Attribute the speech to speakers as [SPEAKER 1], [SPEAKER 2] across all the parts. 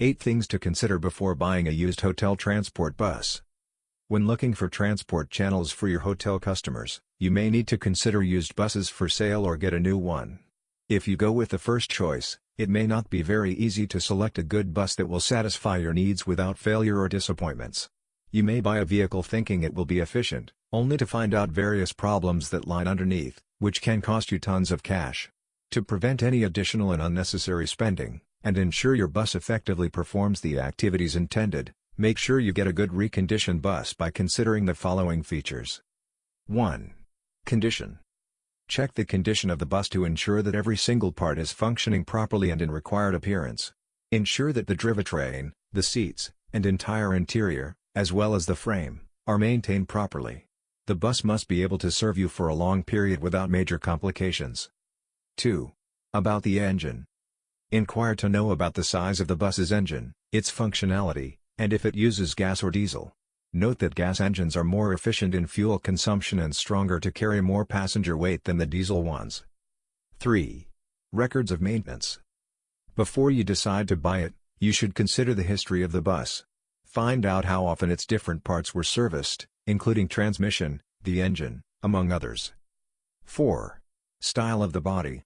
[SPEAKER 1] 8 Things to consider before buying a used hotel transport bus. When looking for transport channels for your hotel customers, you may need to consider used buses for sale or get a new one. If you go with the first choice, it may not be very easy to select a good bus that will satisfy your needs without failure or disappointments. You may buy a vehicle thinking it will be efficient, only to find out various problems that lie underneath, which can cost you tons of cash. To prevent any additional and unnecessary spending, and ensure your bus effectively performs the activities intended, make sure you get a good reconditioned bus by considering the following features. 1. Condition. Check the condition of the bus to ensure that every single part is functioning properly and in required appearance. Ensure that the drivetrain, the seats, and entire interior, as well as the frame, are maintained properly. The bus must be able to serve you for a long period without major complications. 2. About the engine. Inquire to know about the size of the bus's engine, its functionality, and if it uses gas or diesel. Note that gas engines are more efficient in fuel consumption and stronger to carry more passenger weight than the diesel ones. 3. Records of maintenance. Before you decide to buy it, you should consider the history of the bus. Find out how often its different parts were serviced, including transmission, the engine, among others. 4. Style of the body.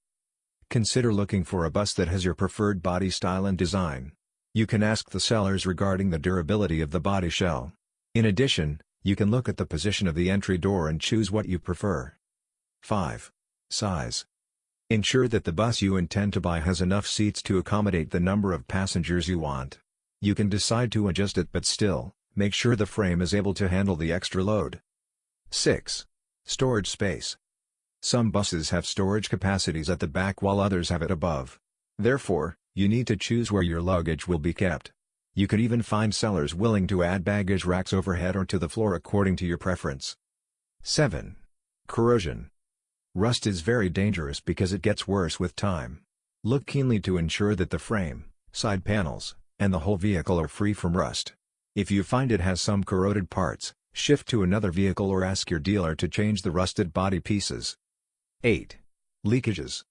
[SPEAKER 1] Consider looking for a bus that has your preferred body style and design. You can ask the sellers regarding the durability of the body shell. In addition, you can look at the position of the entry door and choose what you prefer. 5. Size. Ensure that the bus you intend to buy has enough seats to accommodate the number of passengers you want. You can decide to adjust it but still, make sure the frame is able to handle the extra load. 6. Storage space. Some buses have storage capacities at the back while others have it above. Therefore, you need to choose where your luggage will be kept. You could even find sellers willing to add baggage racks overhead or to the floor according to your preference. 7. Corrosion. Rust is very dangerous because it gets worse with time. Look keenly to ensure that the frame, side panels, and the whole vehicle are free from rust. If you find it has some corroded parts, shift to another vehicle or ask your dealer to change the rusted body pieces. 8. Leakages.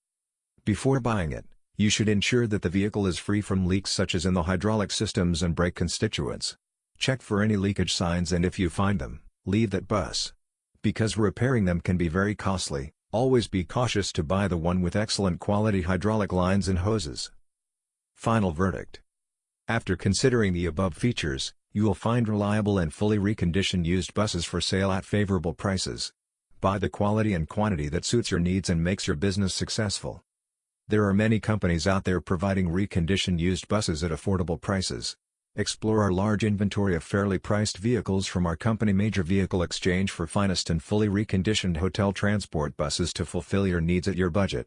[SPEAKER 1] Before buying it, you should ensure that the vehicle is free from leaks such as in the hydraulic systems and brake constituents. Check for any leakage signs and if you find them, leave that bus. Because repairing them can be very costly, always be cautious to buy the one with excellent quality hydraulic lines and hoses. Final verdict. After considering the above features, you will find reliable and fully reconditioned used buses for sale at favorable prices. Buy the quality and quantity that suits your needs and makes your business successful. There are many companies out there providing reconditioned used buses at affordable prices. Explore our large inventory of fairly priced vehicles from our company Major Vehicle Exchange for finest and fully reconditioned hotel transport buses to fulfill your needs at your budget.